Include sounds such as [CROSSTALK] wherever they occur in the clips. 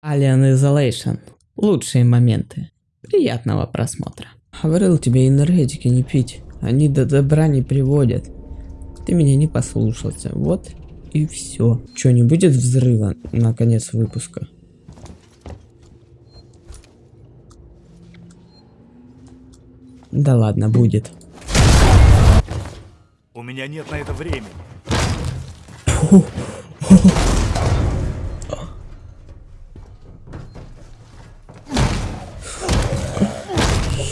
Alien Isolation. Лучшие моменты. Приятного просмотра. Говорил тебе энергетики не пить. Они до добра не приводят. Ты меня не послушался. Вот и все. Че, не будет взрыва на конец выпуска? Да ладно, будет. У меня нет на это времени. [LAUGHS]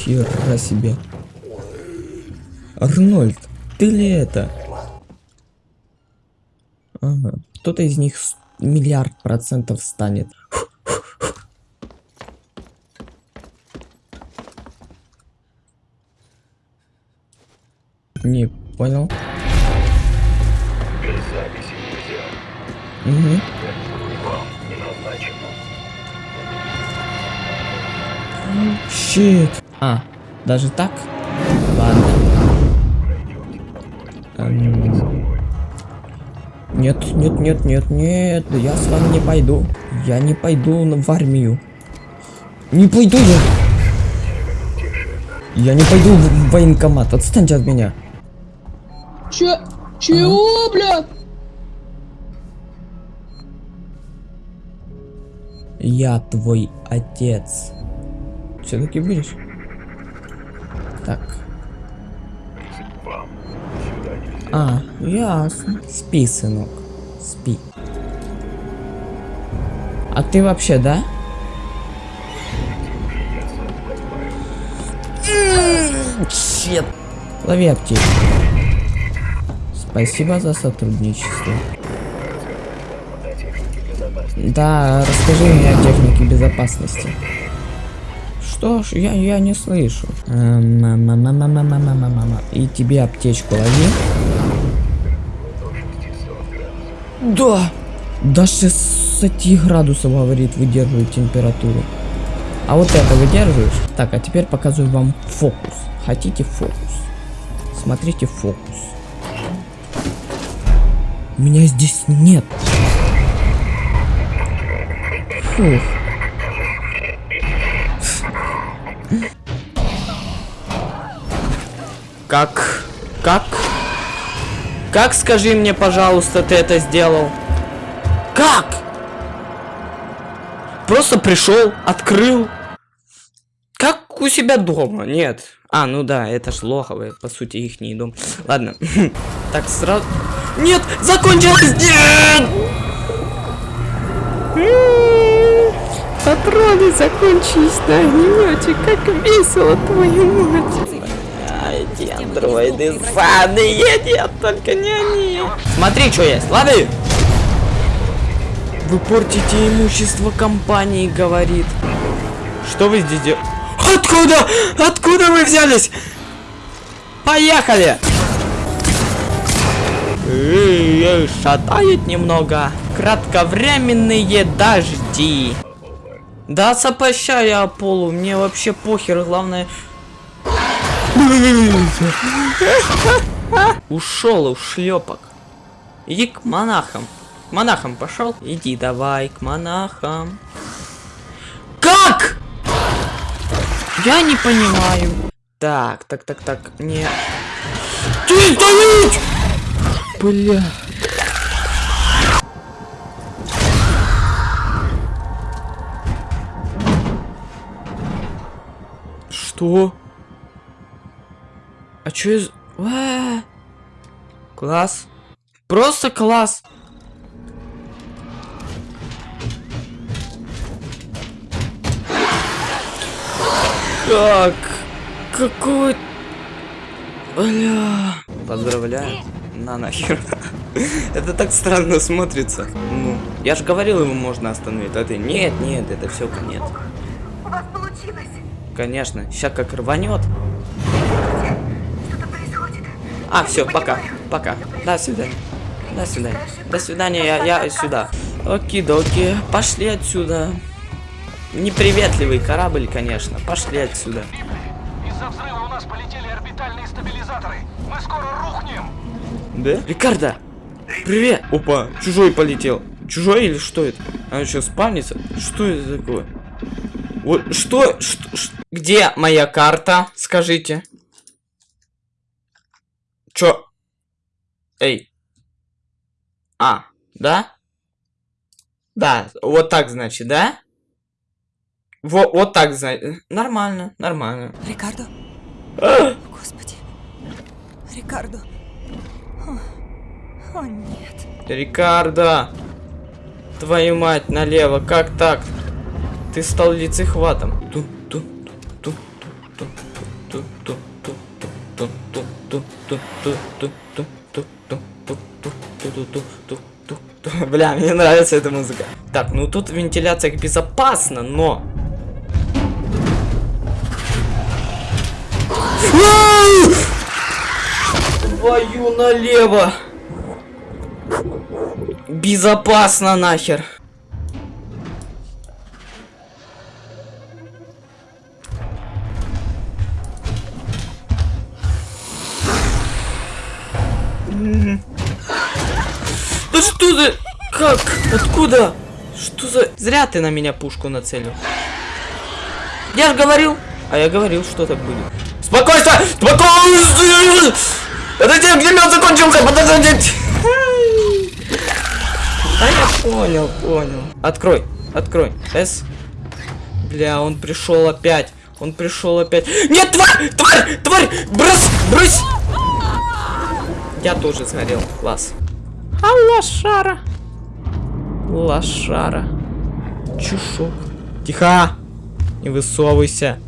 Хера себе. Арнольд, ты ли это? Ага. Кто-то из них миллиард процентов станет. Не понял. Без записи нельзя. Угу. Щит. А, даже так? Ладно. Эм, Нет, нет, нет, нет, нет, я с вами не пойду. Я не пойду в армию. Не пойду я. Я не пойду в военкомат, отстаньте от меня. Че? Чего, бля? Я твой отец. Все-таки будешь? Так. А, ясно. Спи, сынок. Спи. А ты вообще, да? Щет. Лови аптечку. Спасибо за сотрудничество. Да, расскажи мне о технике безопасности. Что ж, я, я не слышу. И тебе аптечку лови. До 600 Да! До 60 градусов, говорит, выдерживает температуру. А вот это выдерживаешь? Так, а теперь показываю вам фокус. Хотите фокус? Смотрите фокус. Меня здесь нет. Фух. Как? Как? Как, скажи мне, пожалуйста, ты это сделал? Как? Просто пришел, открыл. Как у себя дома? Нет. А, ну да, это ж лоховые, по сути, их не дом. Ладно. [LAUGHS] Так, сразу... Нет, закончилось! Нет! Патроны закончились на огнемете. Как весело, твою мать. Ай, эти андроиды сраные, нет, только не они. Смотри, что есть, лады. Вы портите имущество компании, говорит. Что вы здесь делаете? Откуда? Откуда вы взялись? Поехали! Эй, эй, Шатает немного. Кратковременные дожди. Да, сопощай я полу, мне вообще похер, главное... Ушел у шлепок. Иди к монахам. К монахам пошел? Иди давай к монахам. Как? Я не понимаю. Так, так, так, так, не. Ты стоять! Бля. Что? А чё из... А, Класс. Просто класс. Как? Какой... Бля... Поздравляю. На нахер. это так странно смотрится. Ну, я же говорил, его можно остановить. А ты, нет, нет, это все конец. Конечно, сейчас как рванет. Что-то происходит. А, все, пока, пока. До свидания. До свидания. До свидания, я, я сюда. Оки-доки, пошли отсюда. Неприветливый корабль, конечно. Пошли отсюда. Из-за взрыва у нас полетели орбитальные стабилизаторы. Мы скоро рухнем. Да? Рикардо! Привет! Опа, чужой полетел. Чужой или что это? А что, спальница? Что это такое? Вот что, что, ш- Где моя карта? Скажите. Чё? Эй. А, да? Да, вот так, значит, да? Вот, вот так, значит. Нормально, нормально. Рикардо? Господи. Рикардо. О, о, нет. Рикардо! Твою мать, налево, как так? Ты стал лицехватом. Бля, мне нравится эта музыка. Так, ну тут вентиляция безопасна, но... Твою налево! Безопасно нахер! Откуда? Что за... Зря ты на меня пушку нацелил. Я же говорил. А я говорил, что так будет. Спокойствие! Спокойствие! Подожди, огнемет закончился! Подождите! А я понял, понял. Открой, открой. С. Бля, он пришел опять. Он пришел опять. Нет, тварь! Тварь! Тварь! Брось! Брось! Я тоже сгорел. Класс. А лошара. Лошара. Чушок. Тихо! Не высовывайся.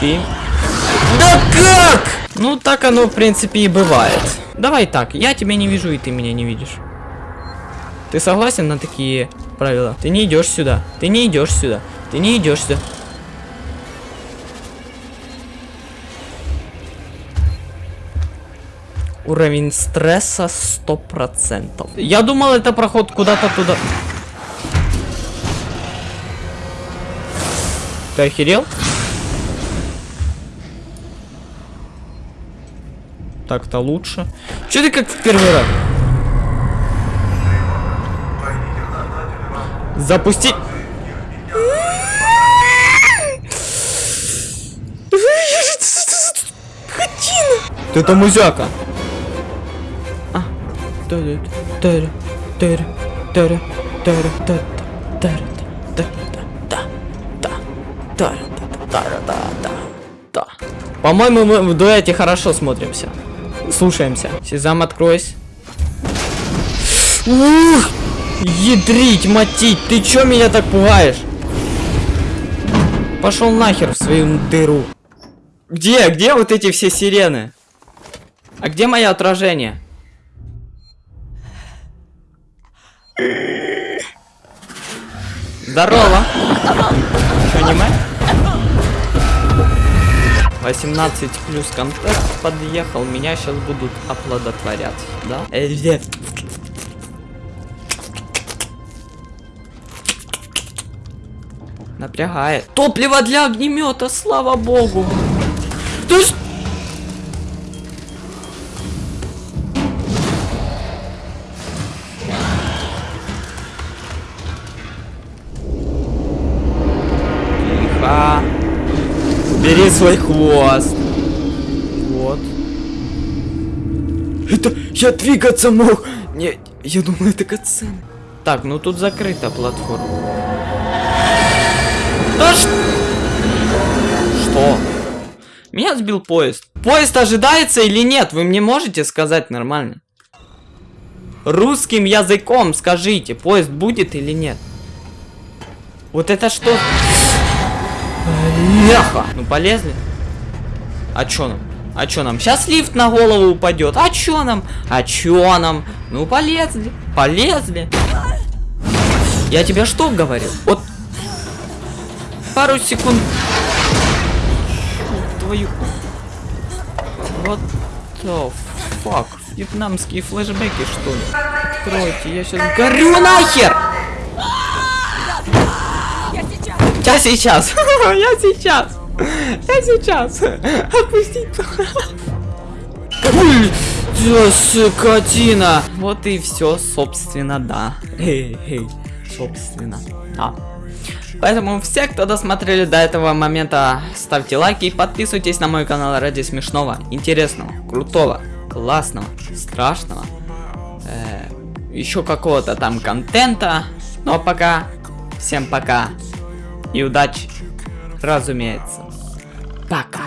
Ты да как? Ну, так оно, в принципе, и бывает. Давай так, я тебя не вижу, и ты меня не видишь. Ты согласен на такие правила? Ты не идешь сюда. Ты не идешь сюда. Ты не идешь сюда. Уровень стресса 100%. Я думал, это проход куда-то туда. Ты охерел? Так-то лучше. Че ты как в первый раз? Запустить. Ты там музяка. По-моему, мы в дуэте хорошо смотримся. Слушаемся. Сезам, откройся. Ух! Ядрить, матить, ты чё меня так пугаешь? Пошел нахер в свою дыру. Где? Где вот эти все сирены? А где мое отражение? Здорово. Что, аниме? 18 плюс контакт подъехал, меня сейчас будут оплодотворять, да? Напрягает. Топливо для огнемета, слава богу. Ты ж... Бери свой хвост. Вот. Это я двигаться мог. Не, я думал, это катсцена. Так, ну тут закрыта платформа. Да ш... Что? Меня сбил поезд. Поезд ожидается или нет? Вы мне можете сказать нормально? Русским языком скажите, поезд будет или нет? Вот это что? Ляха! Ну полезли? А чё нам? А чё нам? Сейчас лифт на голову упадет. А чё нам? А чё нам? Ну полезли. Полезли. Я тебе что говорил? Вот пару секунд. Твою. Вот the fuck. Вьетнамские флешбеки, что ли? Откройте, я сейчас горю нахер! Я сейчас! [LAUGHS] Я сейчас! Я сейчас! Отпустить! Скотина. Вот и все, собственно, да. Эй, эй, собственно, да. Поэтому все, кто досмотрели до этого момента, ставьте лайки и подписывайтесь на мой канал ради смешного, интересного, крутого, классного, страшного, э, еще какого-то там контента. Ну а пока, всем пока и удачи, разумеется. Пока.